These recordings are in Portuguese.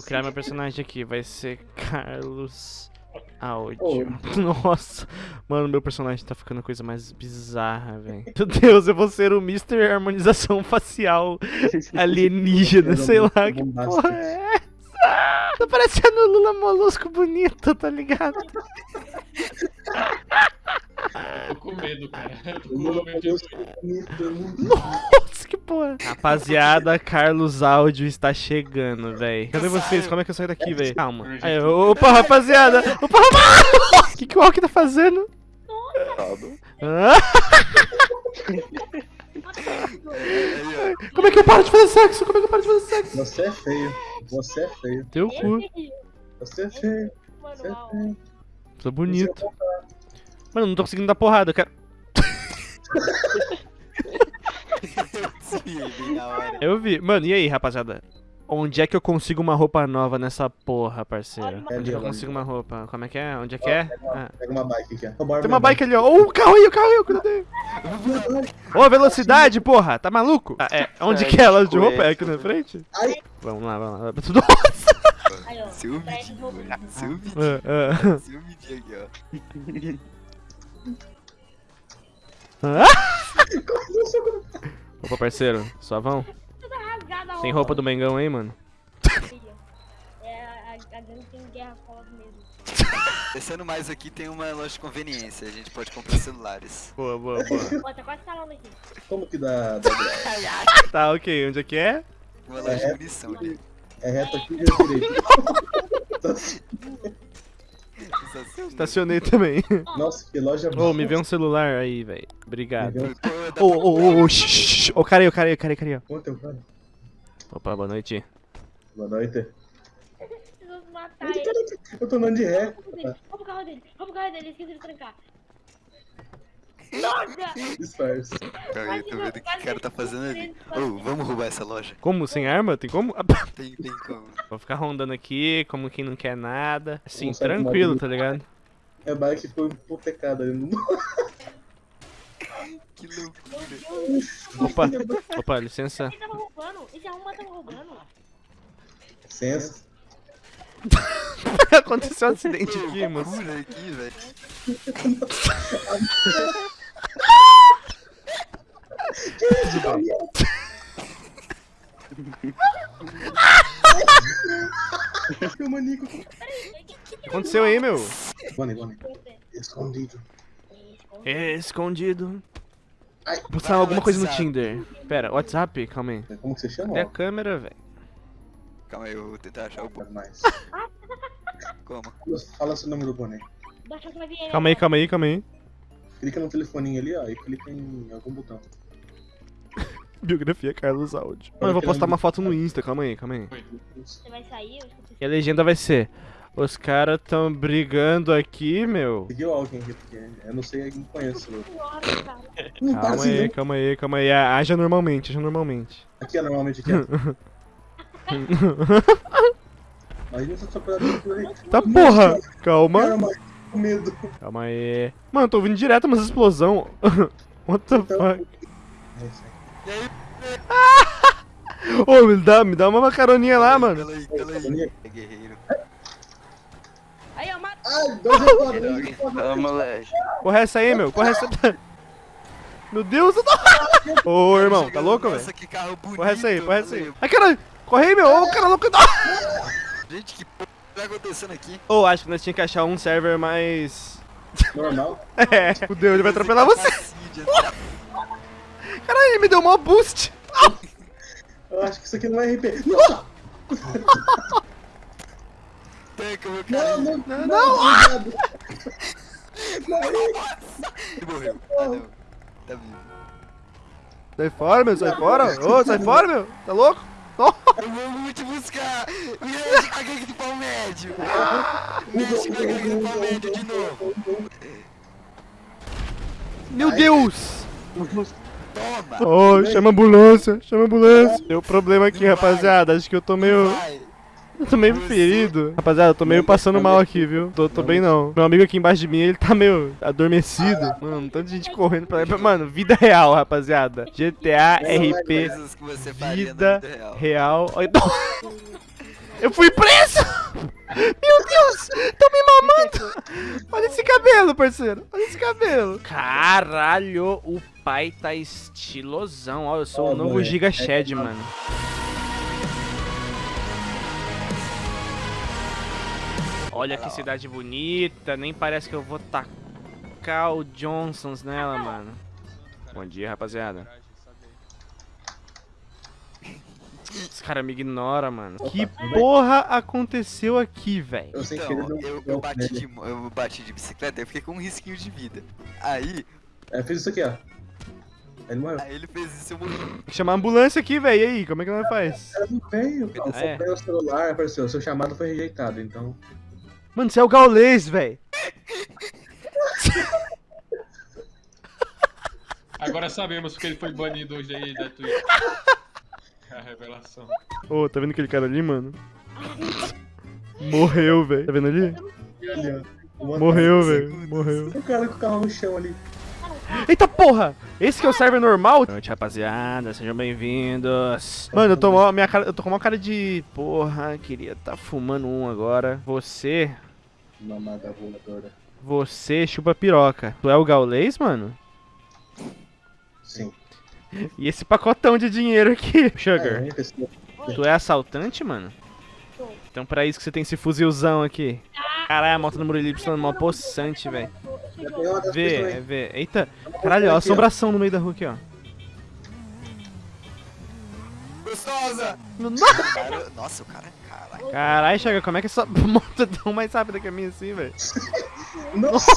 Vou criar meu personagem aqui, vai ser Carlos Áudio. Oi. Nossa, mano, meu personagem tá ficando a coisa mais bizarra, velho. Meu Deus, eu vou ser o Mr. Harmonização Facial alienígena, sei lá, que porra é essa? Tá parecendo o Lula Molusco bonito, tá ligado? Tô com medo, cara. Eu tô com medo. Bonito, muito Nossa, porra. Rapaziada, Carlos Áudio está chegando, velho. Cadê vocês? Como é que eu saio daqui, velho? Calma. Aí, opa, rapaziada. Opa, rapaziada. O que, que o Alck tá fazendo? Ah, como é que eu paro de fazer sexo? Como é que eu paro de fazer sexo? Você é feio. Você é feio. Teu cu. Você é feio. Você é feio. Tô bonito. Mano, não tô conseguindo dar porrada, eu quero... Eu vi. Mano, e aí, rapaziada? Onde é que eu consigo uma roupa nova nessa porra, parceiro? Onde é que eu consigo uma roupa? Como é que é? Onde é que é? Ah. Pega uma bike aqui, ó. Tem uma bike ali, ó. Ô, o carro aí, o carro aí, cuidado aí. Ô, velocidade, porra, tá maluco? Ah, é, onde É, que é a loja de roupa? é. Aqui na frente? Ai. Vamos lá, vamos lá. Nossa! Aí. Seu vídeo, mano. Seu vídeo. Ah, ah. Seu vídeo aqui, ó. Ah? Opa, parceiro, só vão. Toda rasgada a Tem roupa do Mengão aí, mano? É, a, a gangue tem guerra foda mesmo. Descendo mais aqui tem uma loja de conveniência. A gente pode comprar celulares. Boa, boa, boa. Ó, tá quase falando aqui. Como que dá, dá tá, ok. Onde é que é? Uma loja de munição ali. É reto aqui e direito. Sensacional. Estacionei também. Nossa, que loja Ô, me vê um celular aí, velho. Obrigado. Ô, ô, ô, ô, shh. Ô, cara aí, ô, cara aí, cara aí, cara aí. Opa, boa noite. Boa noite. Preciso matar ele. Eu tô andando de ré. Rouba o carro dele, rouba o carro dele, esqueci de trancar. Nossa! Disfarce. Calma aí, eu tô vendo o que o cara tá fazendo ali. Ô, vamos roubar essa loja. Como? Sem arma? Tem como? Tem, tem como. Vou ficar rondando aqui, como quem não quer nada. Assim, tranquilo, tá ligado? Minha bike foi hipotecada ali no Que loucura. Opa, opa, licença. Ele tava roubando, esse arruma tava roubando. Licença. Aconteceu um acidente aqui, Que moço. Loucura aqui, velho. Meu manico. O que aconteceu aí, meu? Boni, Boni. Escondido. Escondido. Ai. Postar alguma coisa no. Tinder. Pera, WhatsApp? Calma aí. Como que você chama? Cadê a câmera, velho? Calma aí, eu vou tentar achar o bom. Mais. Como? Fala seu nome do boné. Que. Calma aí, calma aí, calma aí. Clica no telefoninho ali, ó, e clica em algum botão. Biografia Carlos Áudio. Mano, eu vou postar uma foto no Insta, calma aí, calma aí. Você vai sair, eu. E a legenda vai ser: Os caras tão brigando aqui, meu. Seguiu alguém aqui, porque eu não sei, eu não conheço. Não Calma assim, aí, não. calma aí, calma aí. Haja normalmente, haja normalmente. Aqui é normalmente aqui. não tá procurando por aí. Tá porra! Calma. Com medo. Calma aí. Mano, eu tô ouvindo direto umas explosão. What the Então- fuck? É isso aí. E aí, Ô, me dá, me dá uma macaroninha lá, mano. Cala aí, cala aí. É guerreiro. Aí, ó, mata. Ai, dois. Ô, moleque. Corre essa aí, meu. Corre essa. Meu Deus, eu tô. Ô, irmão, tá louco, velho? Nossa, que carro bonito. Corre essa aí, corre essa aí. Ai, caralho. Corre aí, meu. Ô, cara louco. Gente, que porra tá acontecendo aqui? Ô, acho que nós tínhamos que achar um server mais. Normal. É, fudeu, ele vai atropelar você. Caralho, ele me deu mó boost. Eu acho que isso aqui não é RP. Não! Tanca, meu Não, cara. não, Não, não! obrigado. Ele morreu. Ah, não. Tá vivo. Sai fora, meu, sai fora. Ô, sai fora, meu. Tá louco? Eu vou te buscar. Mexe com a gangue do pau médio. Mexe com a gangue do pau médio de novo. Meu Deus. Toma. Ô, chama a ambulância, chama a ambulância. Deu problema aqui, rapaziada. Acho que eu tô meio. Eu tô meio ferido. Rapaziada, eu tô meio passando mal aqui, viu? Tô, tô bem não. Meu amigo aqui embaixo de mim, ele tá meio adormecido. Mano, tanta gente correndo pra lá. Mano, vida real, rapaziada. GTA, RP, vida real. Eu fui preso! Meu Deus! Tão me mamando! Olha esse cabelo, parceiro. Olha esse cabelo. Caralho, o pai tá estilosão. Ó, eu sou o Ó, novo. Giga Shed, mano. Olha que cidade bonita. Nem parece que eu vou tacar o Johnsons nela, mano. Bom dia, rapaziada. Os caras me ignoram, mano. Que porra aconteceu aqui, velho? Eu Então, eu, eu, bati de, eu bati de bicicleta e fiquei com um risquinho de vida. Aí, É, fiz isso aqui, ó. Ele morreu. aí ele fez isso e eu morri. Tem que chamar a ambulância aqui, velho. E aí, como é que nós faz? Ela não veio, cara. Ah, é? O celular, apareceu. Seu chamado foi rejeitado, então. Mano, você é o gaulês, velho. Agora sabemos porque ele foi banido hoje aí da Twitch. A revelação. Ô, tá vendo aquele cara ali, mano? Morreu, velho. Tá vendo ali? Morreu, velho. Morreu. O cara com o carro no chão ali. Eita porra! Esse que é o server normal? Boa noite, rapaziada. Sejam bem-vindos. Mano, eu tô, mó- minha cara, eu tô com uma cara de... Porra, queria tá fumando um agora. Você... Mamada voadora. Você chupa piroca. Tu é o gaulês, mano? Sim. E esse pacotão de dinheiro aqui? Sugar, É, tu é assaltante, mano? Então pra isso que você tem esse fuzilzão aqui. Caralho, a moto do Murilo Y é mó possante, velho. Uma Vê, é, vê. Eita, caralho, ó, a assombração no meio da rua aqui, ó. Gostosa! Nossa, o cara, caralho. Caralho, Chaga, como é que essa moto é tão mais rápida que a minha assim, velho? Nossa!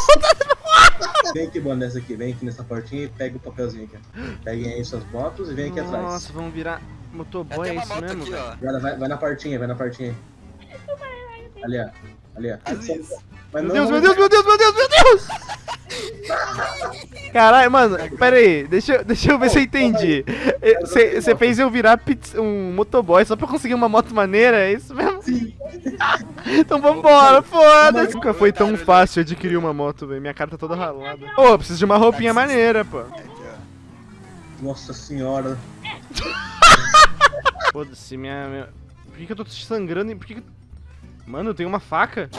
Vem aqui, mano, nessa aqui. Vem aqui nessa portinha e pega o papelzinho aqui. Peguem aí suas motos e vem aqui atrás. Nossa, vamos virar motoboy, é isso moto mesmo, aqui. Vai, vai, vai na portinha, vai na portinha. Ali, ó. Ali, ó. Mas Meu não- Deus, meu Deus, meu Deus, meu Deus, meu Deus! Caralho, mano, pera aí, deixa, eu- deixa eu ver se eu entendi. Você fez eu virar um motoboy só pra conseguir uma moto maneira, é isso mesmo? Sim. Então vambora, foda-se. Nunca foi tão fácil adquirir uma moto, velho. Minha cara tá toda ralada. Ô, eu preciso de uma roupinha maneira, pô. Aqui, ó. Nossa senhora. Foda-se, minha, minha. Por que, que eu tô sangrando? e Por que, que. Mano, eu tenho uma faca.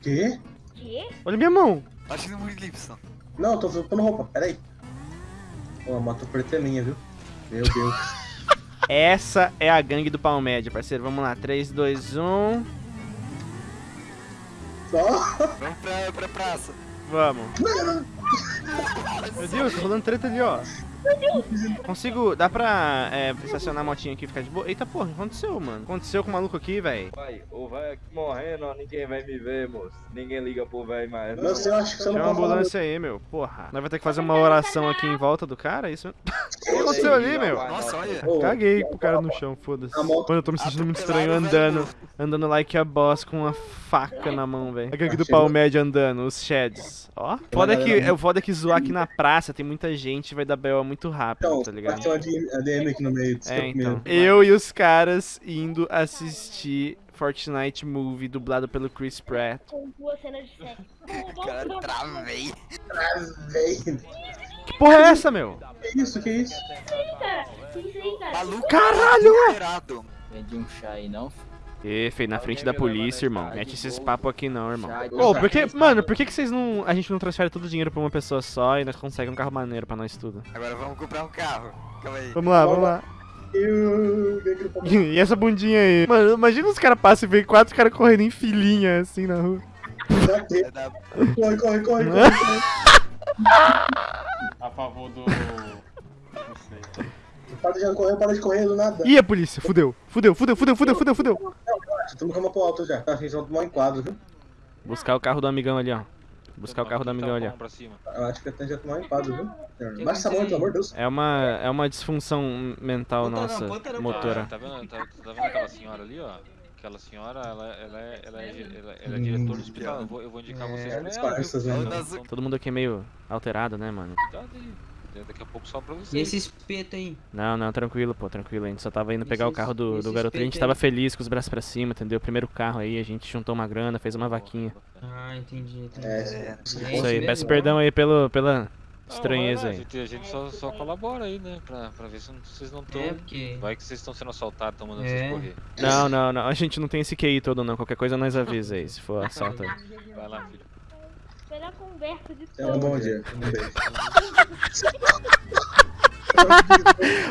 Quê? Quê? Olha minha mão. Bate no Murilo Y. Não, tô trocando roupa, peraí. Pô, a moto preta é minha, viu? Meu Deus. Essa é a gangue do Palmédia, parceiro. Vamos lá, 3, 2, 1. Vamos pra, pra praça. Vamos. Meu Deus, tá rolando treta ali, ó. Consigo. Dá pra é, estacionar a motinha aqui e ficar de boa? Eita porra, o que aconteceu, mano? Aconteceu com o maluco aqui, velho? Pai, o velho aqui morrendo, ó, ninguém vai me ver, moço. Ninguém liga pro velho mais. Não eu acho que você não Chama a pode falar. ambulância aí, meu. Porra. Nós vai ter que fazer uma oração aqui em volta do cara, é isso mesmo? O que aconteceu ali, meu? Nossa, olha. Caguei pro cara no chão, foda-se. Mano, eu tô me sentindo muito estranho andando. Andando like a boss com uma faca na mão, velho. A gangue do Chegou. Palmédia andando, os sheds. Ó. Foda é que, é o foda é que zoar aqui na praça tem muita gente vai dar B.O. muito rápido, Então, tá ligado? ter uma D- ADM aqui no meio. É, então. Eu e os caras indo assistir Fortnite Movie dublado pelo Chris Pratt. Com duas cenas de sexo. Cara, travei. Véi, Que porra é essa, meu? Que isso, que isso? Cara, isso aí, cara. Maluco. Caralho! desesperado. Vende um chá aí, não? E, feio, na frente da polícia, irmão. Mete esses papos aqui não, irmão. Ô, por que, mano, por que, que vocês não. A gente não transfere todo o dinheiro pra uma pessoa só e nós conseguimos um carro maneiro pra nós tudo? Agora vamos comprar um carro. Calma aí. Vamos lá, vamos lá. E essa bundinha aí? Mano, imagina os caras passam e vê quatro caras correndo em filinha assim na rua. Corre, corre, corre, corre. A favor do. Não sei. Para de correr, para de correr do nada. Ih, a polícia, fudeu. Fudeu, fudeu, fudeu, fudeu, fudeu, fudeu. Estamos com uma pro alto já. Tá, a gente vai tomar um enquadro, viu? Buscar o carro do amigão ali, ó. Buscar o carro do amigão ali, ó. Eu acho que até já tomar um enquadro, viu? Baixa essa mão, pelo amor de Deus. É uma, é uma disfunção mental nossa, motora. Tá vendo, tá, tá vendo aquela senhora ali, ó? Aquela senhora, ela, ela, é, ela, é, ela, ela é diretora do hospital. Eu vou, eu vou indicar É, vocês pra ela, mesmo. então, Todo mundo aqui é meio alterado, né, mano? Aí. Daqui a pouco só pra E vocês. esse espeto aí? Não, não, tranquilo, pô, tranquilo. A gente só tava indo pegar o Esses- carro do, do garoto. A gente tava aí. feliz com os braços pra cima, entendeu? Primeiro carro aí, a gente juntou uma grana, fez uma vaquinha. Ah, entendi, entendi. É, É, Isso aí, peço perdão aí pelo, pela, estranheza Não, aí. A gente, a gente só, só colabora aí, né? Pra, pra ver se não- vocês não estão. É, porque... Vai que vocês estão sendo assaltados, estão mandando É. vocês correr. Não, não, não. A gente não tem esse QI todo, não. Qualquer coisa nós avisa aí, se for assalto. Vai lá, filho. Melhor conversa de É um todos. bom dia. Um beijo.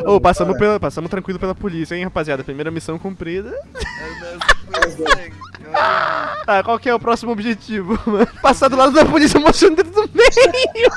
Ô, passamos, pela, passamos tranquilo pela polícia, hein, rapaziada. Primeira missão cumprida. Tá, qual que é o próximo objetivo, mano? Passar do lado da polícia mostrando o dedo do meio.